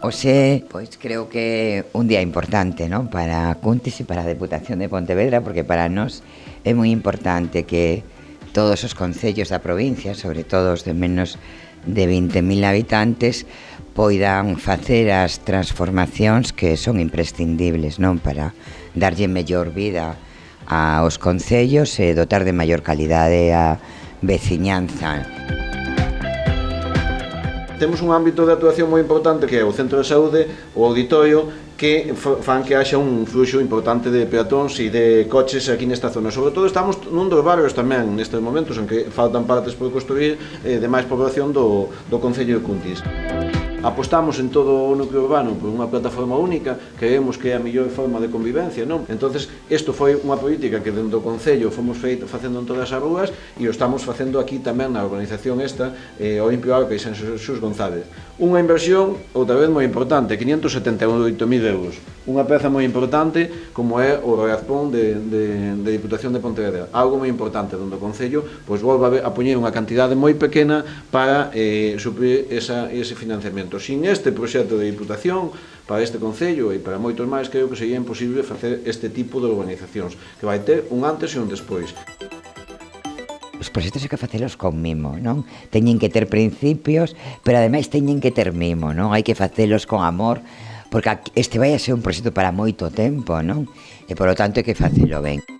Oxe, pois creo que un día importante non para Cuntis e para a Deputación de Pontevedra porque para nós é moi importante que todos os concellos da provincia, sobre todo os de menos de 20.000 habitantes, poidan facer as transformacións que son imprescindibles non para darlle mellor vida aos concellos e dotar de maior calidade a veciñanza temos un ámbito de actuación moi importante que é o centro de saúde, o auditorio, que fan que haxa un fluxo importante de peatóns e de coches aquí nesta zona. Sobre todo estamos nun dos barrios tamén nestes momentos en que faltan partes por construir eh, de máis población do, do Concello de Cuntis. Música Apostamos en todo o núcleo urbano por unha plataforma única, creemos que é a mellor forma de convivencia, non? Entonces, isto foi unha política que dentro do Concello fomos feito, facendo en todas as rúas e o estamos facendo aquí tamén na organización esta, eh, Olimpio Arca e San Xus González. Unha inversión, outra vez moi importante, 578.000 euros unha peza moi importante como é o Roiazpón de, de, de Diputación de Pontevedra. Algo moi importante donde o Concello pois, volva a poñer unha cantidade moi pequena para eh, suprir esa, ese financiamento. Sin este proxecto de Diputación, para este Concello e para moitos máis, creo que sería imposible facer este tipo de organizacións, que vai ter un antes e un despois. Os proxectos hai que facelos con mimo, non? Teñen que ter principios, pero ademais teñen que ter mimo, non? Hai que facelos con amor, porque este vai a ser un proxecto para moito tempo, non? E polo tanto hai que facelo ben.